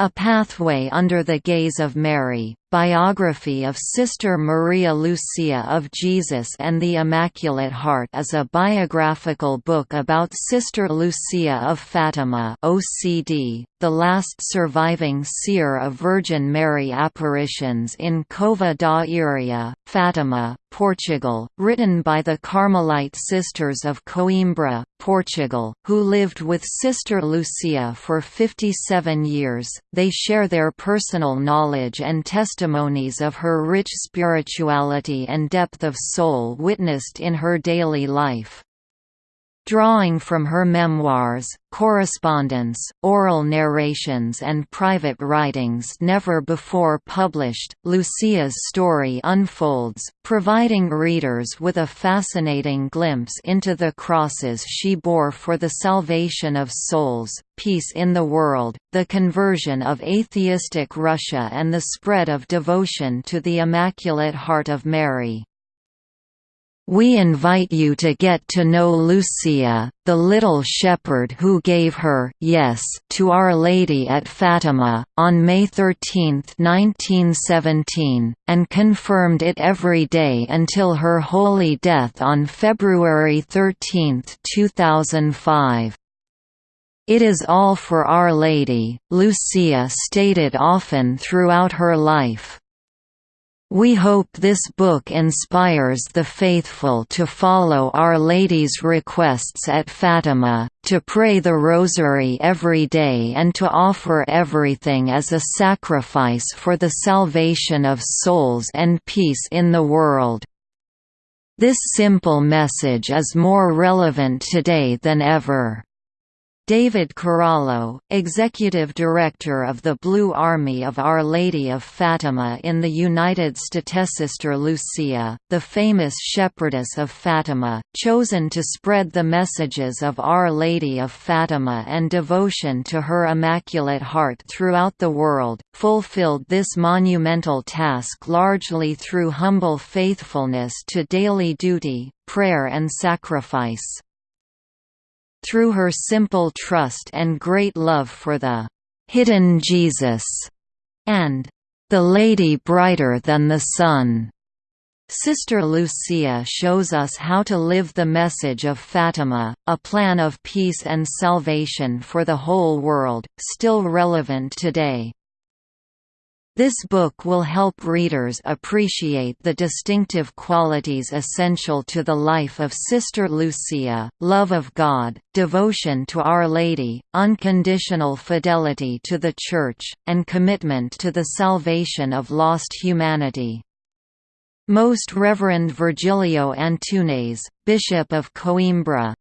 A Pathway Under the Gaze of Mary, Biography of Sister Maria Lucia of Jesus and the Immaculate Heart is a biographical book about Sister Lucia of Fatima OCD, the last surviving seer of Virgin Mary apparitions in Cova da Iria, Fatima, Portugal, written by the Carmelite Sisters of Coimbra, Portugal, who lived with Sister Lucia for 57 years. They share their personal knowledge and testimonies of her rich spirituality and depth of soul witnessed in her daily life. Drawing from her memoirs, correspondence, oral narrations and private writings never before published, Lucia's story unfolds, providing readers with a fascinating glimpse into the crosses she bore for the salvation of souls, peace in the world, the conversion of atheistic Russia and the spread of devotion to the Immaculate Heart of Mary. We invite you to get to know Lucia, the little shepherd who gave her yes to Our Lady at Fatima, on May 13, 1917, and confirmed it every day until her holy death on February 13, 2005. It is all for Our Lady, Lucia stated often throughout her life. We hope this book inspires the faithful to follow Our Lady's requests at Fatima, to pray the Rosary every day and to offer everything as a sacrifice for the salvation of souls and peace in the world. This simple message is more relevant today than ever. David Carollo, Executive Director of the Blue Army of Our Lady of Fatima in the United Statesister Lucia, the famous Shepherdess of Fatima, chosen to spread the messages of Our Lady of Fatima and devotion to her Immaculate Heart throughout the world, fulfilled this monumental task largely through humble faithfulness to daily duty, prayer and sacrifice. Through her simple trust and great love for the hidden Jesus and the Lady brighter than the sun. Sister Lucia shows us how to live the message of Fatima, a plan of peace and salvation for the whole world, still relevant today. This book will help readers appreciate the distinctive qualities essential to the life of Sister Lucia, love of God, devotion to Our Lady, unconditional fidelity to the Church, and commitment to the salvation of lost humanity. Most Reverend Virgilio Antunes, Bishop of Coimbra,